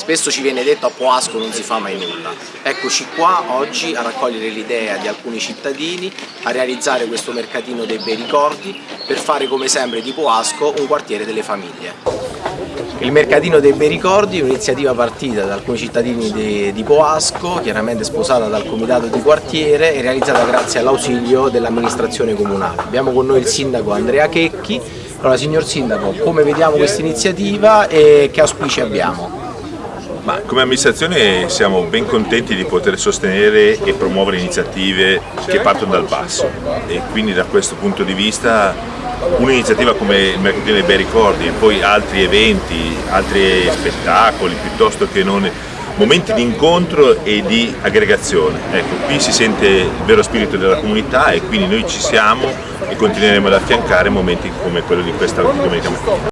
Spesso ci viene detto a Poasco non si fa mai nulla. Eccoci qua oggi a raccogliere l'idea di alcuni cittadini a realizzare questo mercatino dei bei ricordi per fare come sempre di Poasco un quartiere delle famiglie. Il Mercatino dei Bei Ricordi è un'iniziativa partita da alcuni cittadini di, di, Poasco, chiaramente sposata dal comitato di quartiere e realizzata grazie all'ausilio dell'amministrazione comunale. Abbiamo con noi il sindaco Andrea Checchi. Allora signor sindaco, come vediamo questa iniziativa e che auspici abbiamo? Ma come amministrazione siamo ben contenti di poter sostenere e promuovere iniziative che partono dal basso e quindi da questo punto di vista un'iniziativa come il Mercatino dei Bei Ricordi e poi altri eventi, altri spettacoli piuttosto che non momenti di incontro e di aggregazione. Ecco, qui si sente il vero spirito della comunità e quindi noi ci siamo e continueremo ad affiancare momenti come quello di questa domenica mattina.